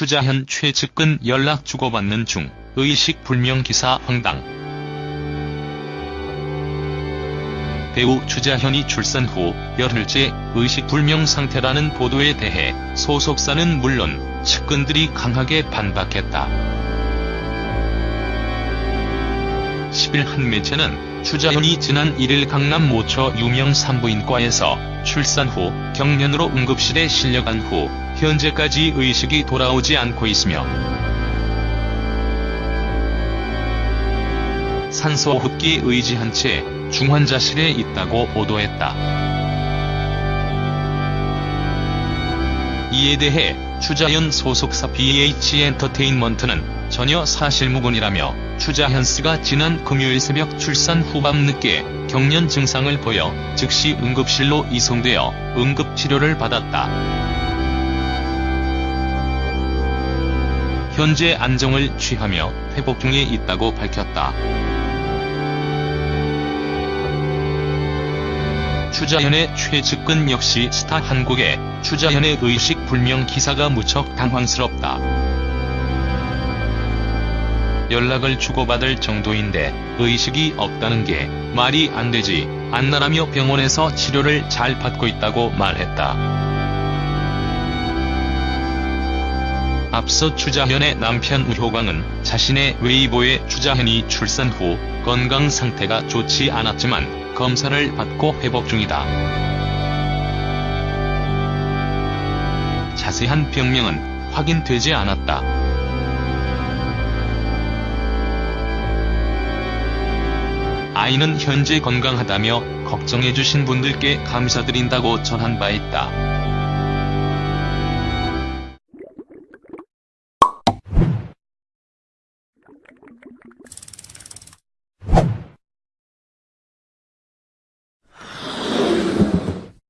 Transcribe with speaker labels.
Speaker 1: 추자현 최측근 연락 주고받는 중 의식 불명 기사 황당. 배우 추자현이 출산 후 열흘째 의식 불명 상태라는 보도에 대해 소속사는 물론 측근들이 강하게 반박했다. 10일 한 매체는 추자현이 지난 1일 강남 모처 유명 산부인과에서 출산 후 경련으로 응급실에 실려간 후 현재까지 의식이 돌아오지 않고 있으며 산소 흡기 의지한 채 중환자실에 있다고 보도했다. 이에 대해 추자현 소속사 BH 엔터테인먼트는 전혀 사실무근이라며 추자현 씨가 지난 금요일 새벽 출산 후 밤 늦게 경련 증상을 보여 즉시 응급실로 이송되어 응급치료를 받았다. 현재 안정을 취하며 회복 중에 있다고 밝혔다. 추자현의 최측근 역시 스타 한국에 추자현의 의식 불명 기사가 무척 당황스럽다. 연락을 주고받을 정도인데 의식이 없다는 게 말이 안 되지 않나라며 병원에서 치료를 잘 받고 있다고 말했다. 앞서 추자현의 남편 우효광은 자신의 웨이보에 추자현이 출산 후 건강 상태가 좋지 않았지만 검사를 받고 회복 중이다. 자세한 병명은 확인되지 않았다. 아이는 현재 건강하다며 걱정해주신 분들께 감사드린다고 전한 바 있다.